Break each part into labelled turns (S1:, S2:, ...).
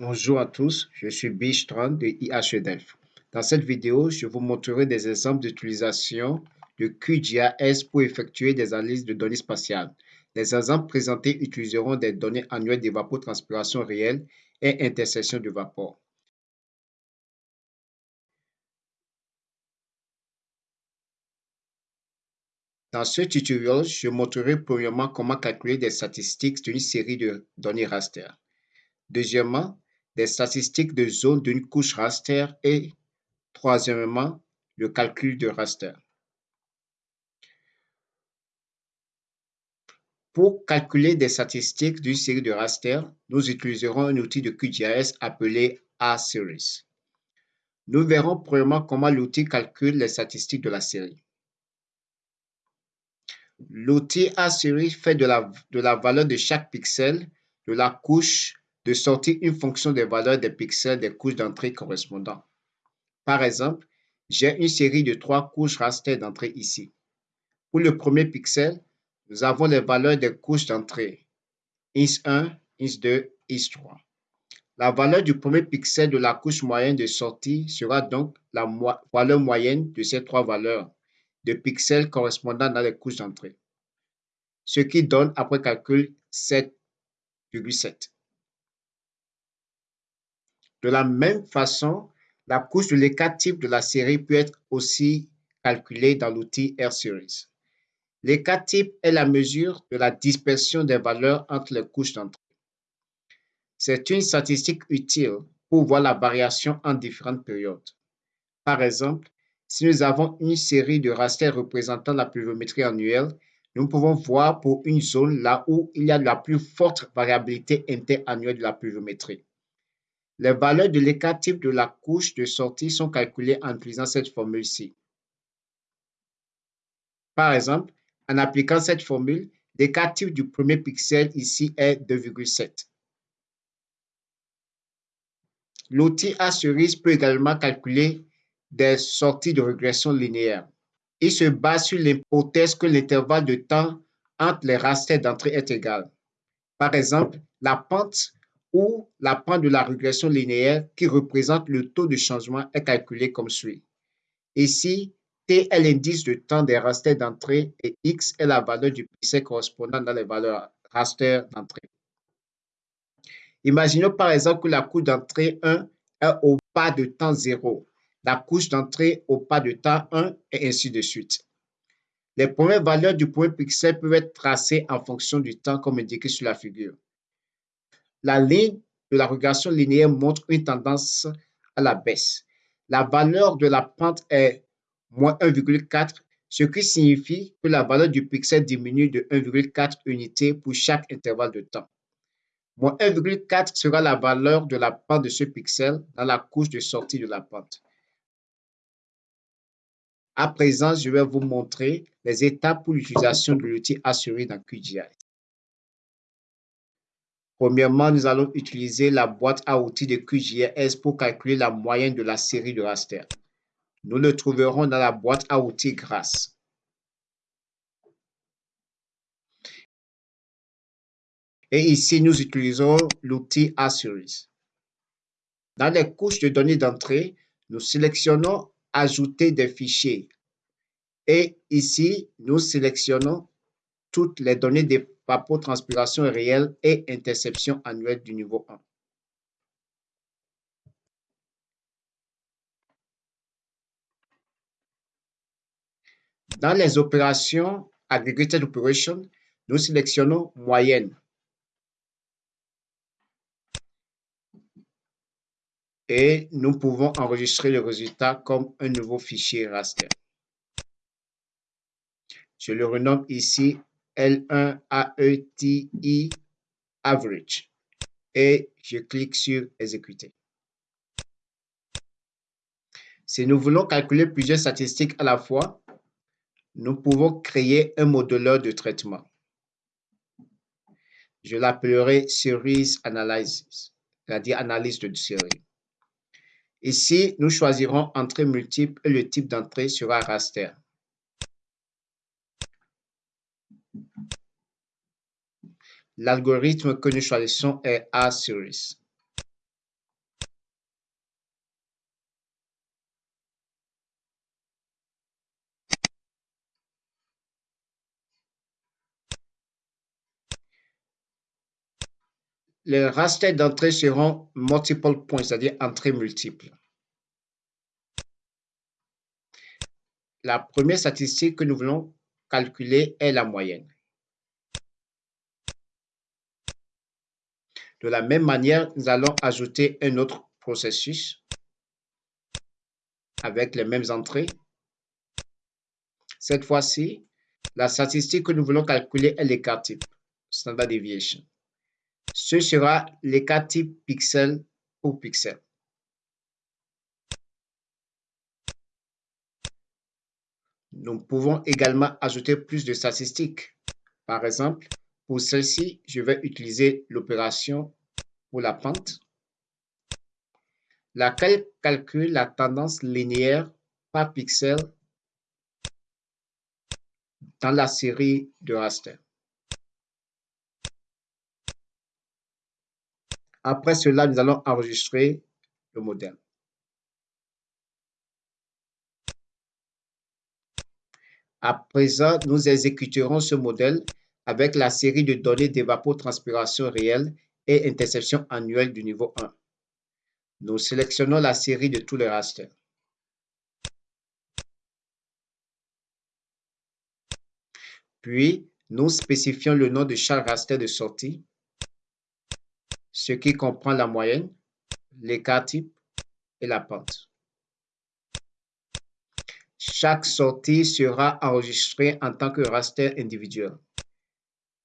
S1: Bonjour à tous, je suis Bistron de IHEDELF. Dans cette vidéo, je vous montrerai des exemples d'utilisation de QGIS pour effectuer des analyses de données spatiales. Les exemples présentés utiliseront des données annuelles d'évapotranspiration réelle et intersection de vapeur. Dans ce tutoriel, je montrerai premièrement comment calculer des statistiques d'une série de données raster. Deuxièmement, des statistiques de zone d'une couche raster et troisièmement, le calcul de raster. Pour calculer des statistiques d'une série de raster, nous utiliserons un outil de QGIS appelé A-Series. Nous verrons premièrement comment l'outil calcule les statistiques de la série. L'outil A-Series fait de la, de la valeur de chaque pixel de la couche de sortir une fonction des valeurs des pixels des couches d'entrée correspondant. Par exemple, j'ai une série de trois couches raster d'entrée ici. Pour le premier pixel, nous avons les valeurs des couches d'entrée IS1, IS2, IS3. La valeur du premier pixel de la couche moyenne de sortie sera donc la valeur moyenne de ces trois valeurs de pixels correspondant dans les couches d'entrée, ce qui donne après calcul 7,7. De la même façon, la couche de l'écart type de la série peut être aussi calculée dans l'outil R-Series. L'écart type est la mesure de la dispersion des valeurs entre les couches d'entrée. C'est une statistique utile pour voir la variation en différentes périodes. Par exemple, si nous avons une série de rasters représentant la pluviométrie annuelle, nous pouvons voir pour une zone là où il y a la plus forte variabilité interannuelle de la pluviométrie. Les valeurs de l'écart type de la couche de sortie sont calculées en utilisant cette formule-ci. Par exemple, en appliquant cette formule, l'écart type du premier pixel ici est 2,7. L'outil A-Series peut également calculer des sorties de régression linéaire. Il se base sur l'hypothèse que l'intervalle de temps entre les rasters d'entrée est égal. Par exemple, la pente où la pente de la régression linéaire qui représente le taux de changement est calculé comme suit. Ici, T est l'indice de temps des rasters d'entrée et X est la valeur du pixel correspondant dans les valeurs raster d'entrée. Imaginons par exemple que la couche d'entrée 1 est au pas de temps 0, la couche d'entrée au pas de temps 1 et ainsi de suite. Les premières valeurs du point pixel peuvent être tracées en fonction du temps comme indiqué sur la figure. La ligne de la régression linéaire montre une tendance à la baisse. La valeur de la pente est moins 1,4, ce qui signifie que la valeur du pixel diminue de 1,4 unités pour chaque intervalle de temps. Moins 1,4 sera la valeur de la pente de ce pixel dans la couche de sortie de la pente. À présent, je vais vous montrer les étapes pour l'utilisation de l'outil assuré dans QGIS. Premièrement, nous allons utiliser la boîte à outils de QGIS pour calculer la moyenne de la série de raster. Nous le trouverons dans la boîte à outils grâce. Et ici, nous utilisons l'outil A-Series. Dans les couches de données d'entrée, nous sélectionnons Ajouter des fichiers. Et ici, nous sélectionnons toutes les données de transpiration réelle et interception annuelle du niveau 1. Dans les opérations Aggregated Operation, nous sélectionnons moyenne. Et nous pouvons enregistrer le résultat comme un nouveau fichier raster. Je le renomme ici L1 AETI Average et je clique sur Exécuter. Si nous voulons calculer plusieurs statistiques à la fois, nous pouvons créer un moduleur de traitement. Je l'appellerai Series Analysis, c'est-à-dire analyse de série. Ici, nous choisirons entrée multiple et le type d'entrée sera raster. L'algorithme que nous choisissons est A-series. les raster d'entrée seront multiple points, c'est-à-dire entrées multiples. La première statistique que nous voulons calculer est la moyenne. De la même manière, nous allons ajouter un autre processus avec les mêmes entrées. Cette fois-ci, la statistique que nous voulons calculer est l'écart type, standard deviation. Ce sera l'écart type pixel pour pixel. Nous pouvons également ajouter plus de statistiques. Par exemple, pour celle-ci, je vais utiliser l'opération pour la pente, laquelle calcule la tendance linéaire par pixel dans la série de raster. Après cela, nous allons enregistrer le modèle. À présent, nous exécuterons ce modèle avec la série de données d'évapotranspiration réelle et interception annuelle du niveau 1. Nous sélectionnons la série de tous les rasters. Puis, nous spécifions le nom de chaque raster de sortie, ce qui comprend la moyenne, l'écart type et la pente. Chaque sortie sera enregistrée en tant que raster individuel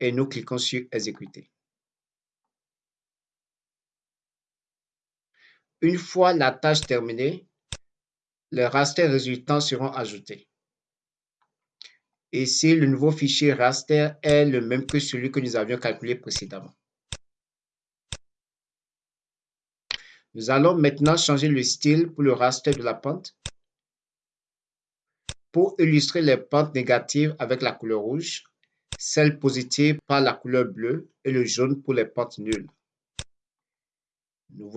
S1: et nous cliquons sur Exécuter. Une fois la tâche terminée, les rasters résultants seront ajoutés. Ici, le nouveau fichier raster est le même que celui que nous avions calculé précédemment. Nous allons maintenant changer le style pour le raster de la pente pour illustrer les pentes négatives avec la couleur rouge, celles positives par la couleur bleue et le jaune pour les pentes nulles. Nous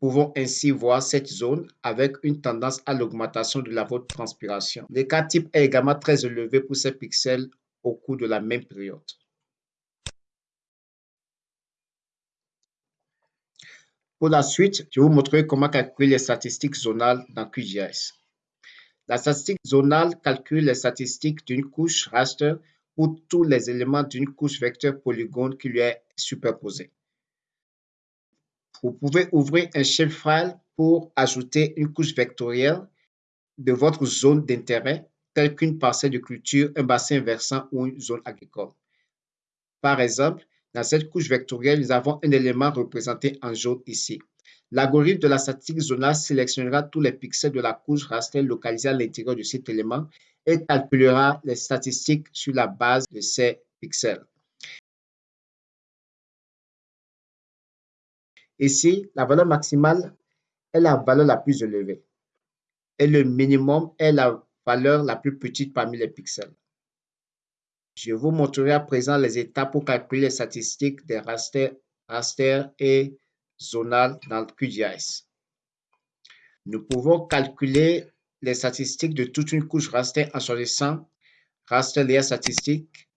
S1: pouvons ainsi voir cette zone avec une tendance à l'augmentation de la transpiration. L'écart type est également très élevé pour ces pixels au cours de la même période. Pour la suite, je vais vous montrer comment calculer les statistiques zonales dans QGIS. La statistique zonale calcule les statistiques d'une couche raster pour tous les éléments d'une couche vecteur polygone qui lui est superposée. Vous pouvez ouvrir un shapefile pour ajouter une couche vectorielle de votre zone d'intérêt, telle qu'une parcelle de culture, un bassin versant ou une zone agricole. Par exemple, dans cette couche vectorielle, nous avons un élément représenté en jaune ici. L'algorithme de la statistique zonale sélectionnera tous les pixels de la couche raster localisée à l'intérieur de cet élément et calculera les statistiques sur la base de ces pixels. Ici, la valeur maximale est la valeur la plus élevée et le minimum est la valeur la plus petite parmi les pixels. Je vous montrerai à présent les étapes pour calculer les statistiques des rasters, raster et zonal dans QGIS. Nous pouvons calculer les statistiques de toute une couche raster en choisissant raster layer statistique.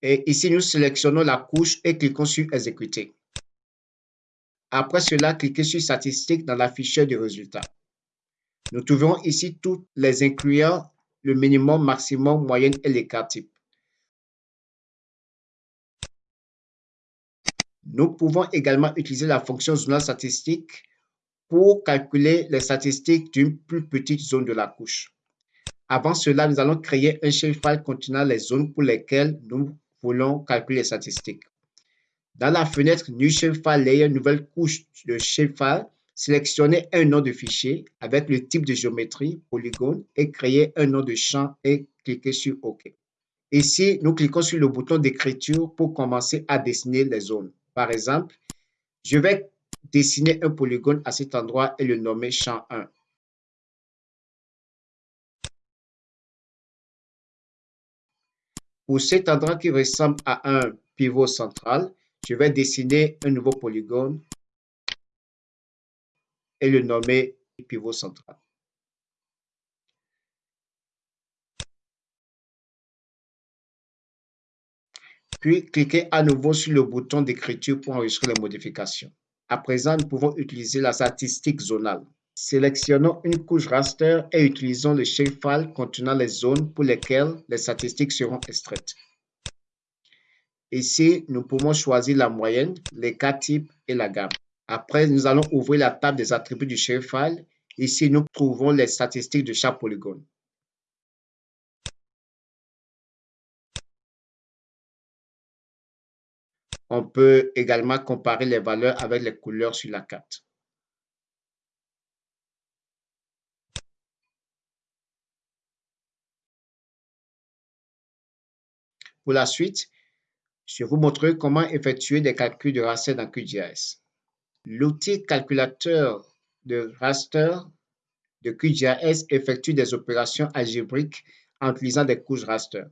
S1: Et ici, nous sélectionnons la couche et cliquons sur exécuter. Après cela, cliquez sur statistiques dans la de résultats. Nous trouverons ici toutes les incluant le minimum, maximum, moyenne et l'écart type. Nous pouvons également utiliser la fonction zonal statistique pour calculer les statistiques d'une plus petite zone de la couche. Avant cela, nous allons créer un shapefile contenant les zones pour lesquelles nous voulons calculer les statistiques. Dans la fenêtre New Shapefile Layer, nouvelle couche de shapefile, sélectionnez un nom de fichier avec le type de géométrie, polygone, et créer un nom de champ et cliquez sur OK. Ici, nous cliquons sur le bouton d'écriture pour commencer à dessiner les zones. Par exemple, je vais dessiner un polygone à cet endroit et le nommer champ 1. Pour cet endroit qui ressemble à un pivot central, je vais dessiner un nouveau polygone et le nommer pivot central. Puis, cliquez à nouveau sur le bouton d'écriture pour enregistrer les modifications. À présent, nous pouvons utiliser la statistique zonale. Sélectionnons une couche raster et utilisons le shapefile contenant les zones pour lesquelles les statistiques seront extraites. Ici, nous pouvons choisir la moyenne, les cas types et la gamme. Après, nous allons ouvrir la table des attributs du shapefile. Ici, nous trouvons les statistiques de chaque polygone. On peut également comparer les valeurs avec les couleurs sur la carte. Pour la suite, je vais vous montrer comment effectuer des calculs de raster dans QGIS. L'outil calculateur de raster de QGIS effectue des opérations algébriques en utilisant des couches raster.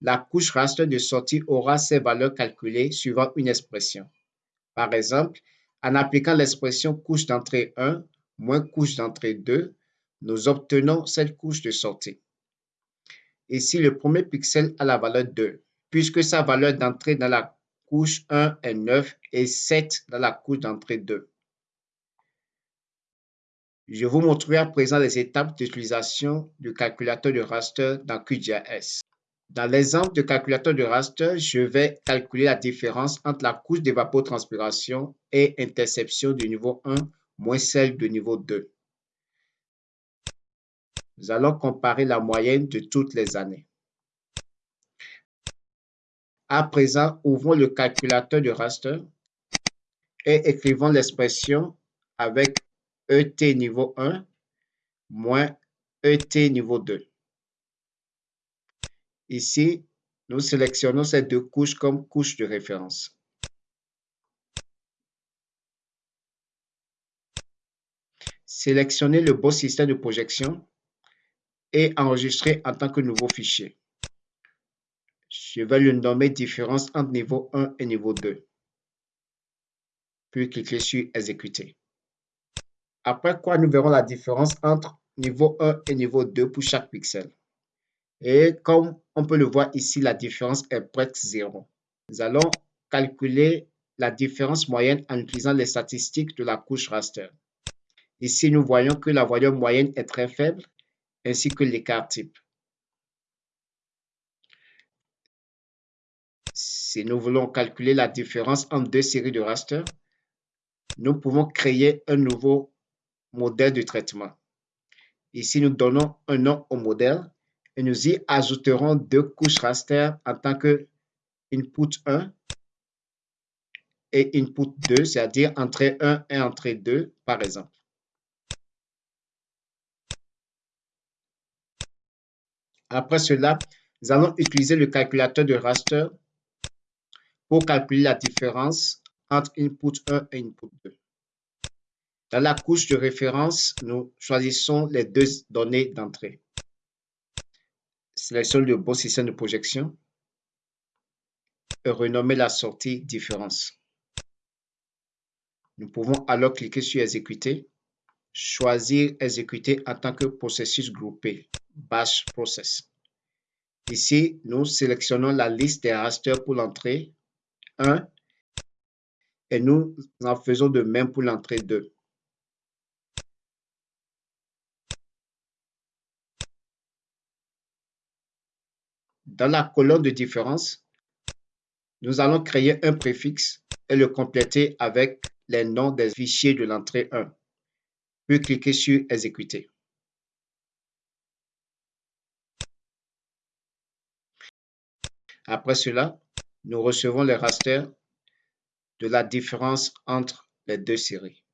S1: La couche raster de sortie aura ses valeurs calculées suivant une expression. Par exemple, en appliquant l'expression couche d'entrée 1 moins couche d'entrée 2, nous obtenons cette couche de sortie. Ici, le premier pixel a la valeur 2 puisque sa valeur d'entrée dans la couche 1 est 9 et 7 dans la couche d'entrée 2. Je vous montrerai à présent les étapes d'utilisation du calculateur de raster dans QGIS. Dans l'exemple de calculateur de raster, je vais calculer la différence entre la couche d'évapotranspiration et interception du niveau 1 moins celle du niveau 2. Nous allons comparer la moyenne de toutes les années. À présent, ouvrons le calculateur de raster et écrivons l'expression avec ET niveau 1 moins ET niveau 2. Ici, nous sélectionnons ces deux couches comme couches de référence. Sélectionnez le beau système de projection et enregistrez en tant que nouveau fichier. Je vais le nommer différence entre niveau 1 et niveau 2. Puis cliquez sur exécuter. Après quoi, nous verrons la différence entre niveau 1 et niveau 2 pour chaque pixel. Et comme on peut le voir ici, la différence est presque zéro. Nous allons calculer la différence moyenne en utilisant les statistiques de la couche raster. Ici, nous voyons que la valeur moyenne est très faible, ainsi que l'écart type. Si nous voulons calculer la différence entre deux séries de raster, nous pouvons créer un nouveau modèle de traitement. Ici, nous donnons un nom au modèle et nous y ajouterons deux couches raster en tant que input 1 et input 2, c'est-à-dire entrée 1 et entrée 2, par exemple. Après cela, nous allons utiliser le calculateur de raster pour calculer la différence entre input 1 et input 2. Dans la couche de référence, nous choisissons les deux données d'entrée. Sélectionnons le bon système de projection et renommer la sortie différence. Nous pouvons alors cliquer sur exécuter, choisir exécuter en tant que processus groupé, batch process. Ici, nous sélectionnons la liste des rasters pour l'entrée 1 et nous en faisons de même pour l'entrée 2. Dans la colonne de différence, nous allons créer un préfixe et le compléter avec les noms des fichiers de l'entrée 1. Puis cliquer sur Exécuter. Après cela, nous recevons le raster de la différence entre les deux séries.